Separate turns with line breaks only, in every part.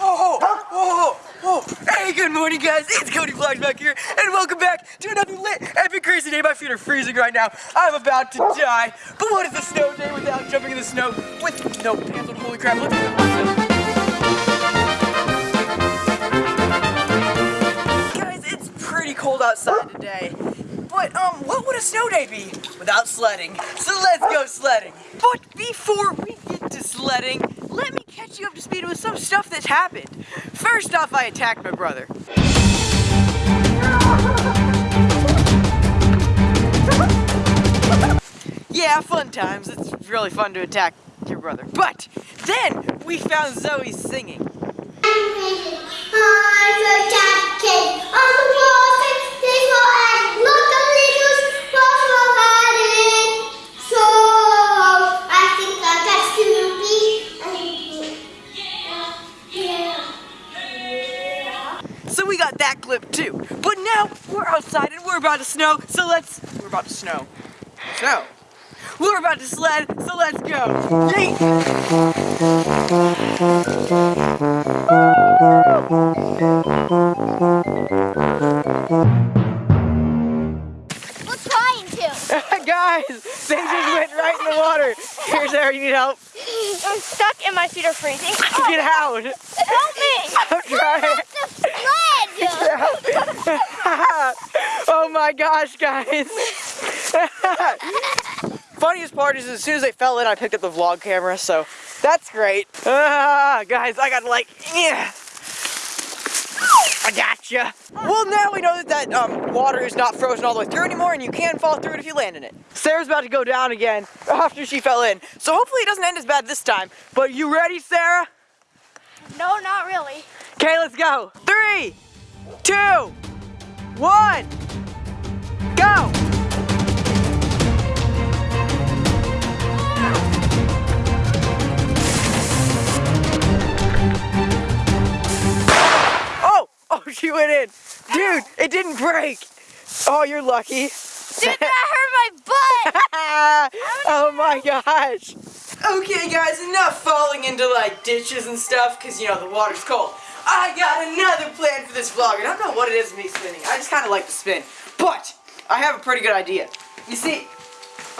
Oh, oh, oh, hey, good morning, guys. It's Cody Vlogs back here, and welcome back to another lit, epic, crazy day. My feet are freezing right now. I'm about to die. But what is a snow day without jumping in the snow with no pants on? Holy crap, a snow day be without sledding? So let's go sledding. But before we get to sledding, let me catch you up to speed with some stuff that's happened. First off, I attacked my brother. Yeah, fun times. It's really fun to attack your brother. But then we found Zoe singing. So we got that clip too. But now we're outside and we're about to snow, so let's, we're about to snow. Snow. We're about to sled, so let's go.
What's trying to?
Guys, they just went right in the water. Here's Sarah, you need help.
I'm stuck and my feet are freezing.
Get out.
Help me!
I'm trying. Oh my gosh, guys. Funniest part is as soon as they fell in, I picked up the vlog camera, so that's great. Ah, guys, I got like, yeah. I gotcha. Well, now we know that that um, water is not frozen all the way through anymore, and you can fall through it if you land in it. Sarah's about to go down again after she fell in, so hopefully it doesn't end as bad this time. But you ready, Sarah?
No, not really.
Okay, let's go. Three, two, one, go. Oh, oh, she went in. Dude, it didn't break. Oh, you're lucky.
Dude, that hurt my butt!
oh my gosh. Okay guys, enough falling into like ditches and stuff because you know the water's cold. I got another plan for this vlog and I don't know what it is me spinning. I just kind of like to spin. But I have a pretty good idea. You see,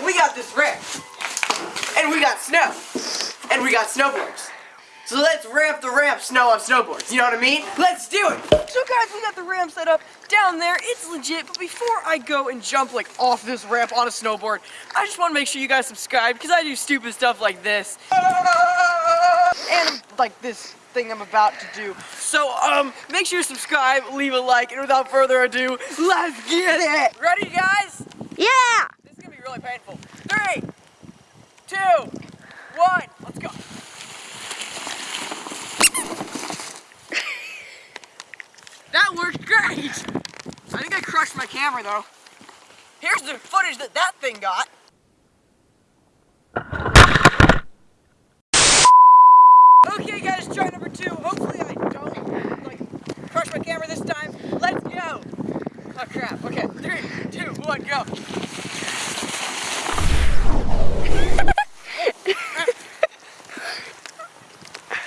we got this ramp and we got snow and we got snowboards. So let's ramp the ramp snow on snowboards. You know what I mean? Let's do it. So guys, we got the ramp set up down there. It's legit. But before I go and jump like off this ramp on a snowboard, I just want to make sure you guys subscribe because I do stupid stuff like this. And like this thing I'm about to do. So um, make sure you subscribe, leave a like, and without further ado, let's get it. Ready, guys?
Yeah!
This is gonna be really painful. Three, two, one, let's go. that worked great. I think I crushed my camera though. Here's the footage that that thing got. Okay guys, try number two. Hopefully I don't like crush my camera this time. Let's go. Oh crap. Okay, three, two, one, go.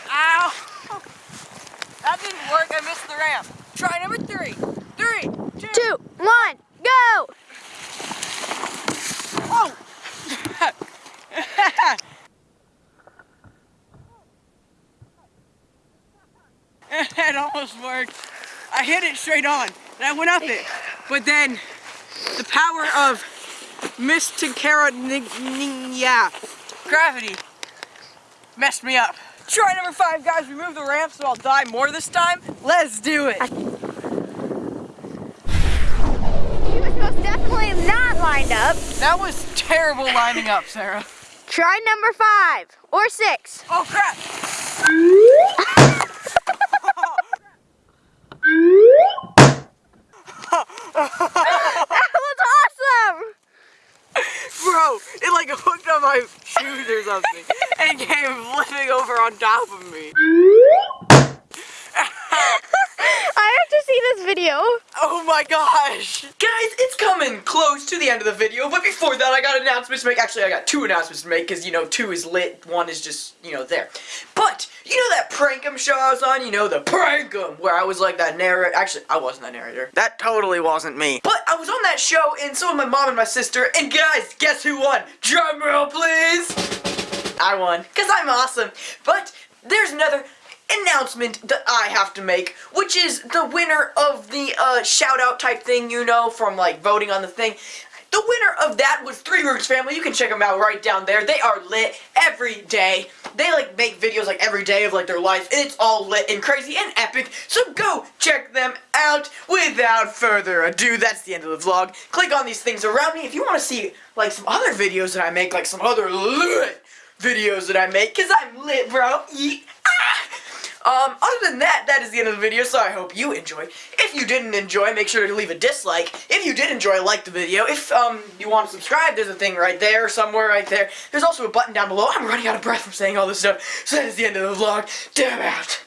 Ow! That didn't work. I missed the ramp. Try number three. Three, two.
Two, one, go!
Oh! it almost worked. I hit it straight on, and I went up it. But then, the power of Mystica, yeah, gravity, messed me up. Try number five, guys. Remove the ramp so I'll die more this time. Let's do it.
He was most definitely not lined up.
That was terrible lining up, Sarah.
Try number five or six.
Oh crap!
That was awesome!
Bro, it like hooked on my shoes or something and came flipping over on top of me.
I have to see this video.
Oh my gosh! Guys, it's coming close to the end of the video, but before that I got announcements to make. Actually, I got two announcements to make, because, you know, two is lit, one is just, you know, there. But, you know that Prankum show I was on? You know, the Prankum, where I was like that narrator. Actually, I wasn't that narrator. That totally wasn't me. But I was on that show, and so was my mom and my sister, and guys, guess who won? Drum roll, please! I won, because I'm awesome. But, there's another announcement that I have to make, which is the winner of the uh, shout out type thing, you know, from like voting on the thing. The winner of that was Three Roots Family. You can check them out right down there. They are lit every day. They like make videos like every day of like their life, and it's all lit and crazy and epic. So go check them out. Without further ado, that's the end of the vlog. Click on these things around me if you want to see like some other videos that I make, like some other lit videos that I make, cause I'm lit, bro. Yeet. Um, other than that, that is the end of the video, so I hope you enjoyed. If you didn't enjoy, make sure to leave a dislike. If you did enjoy, like the video. If, um, you want to subscribe, there's a thing right there, somewhere right there. There's also a button down below. I'm running out of breath from saying all this stuff, so that is the end of the vlog. Damn out.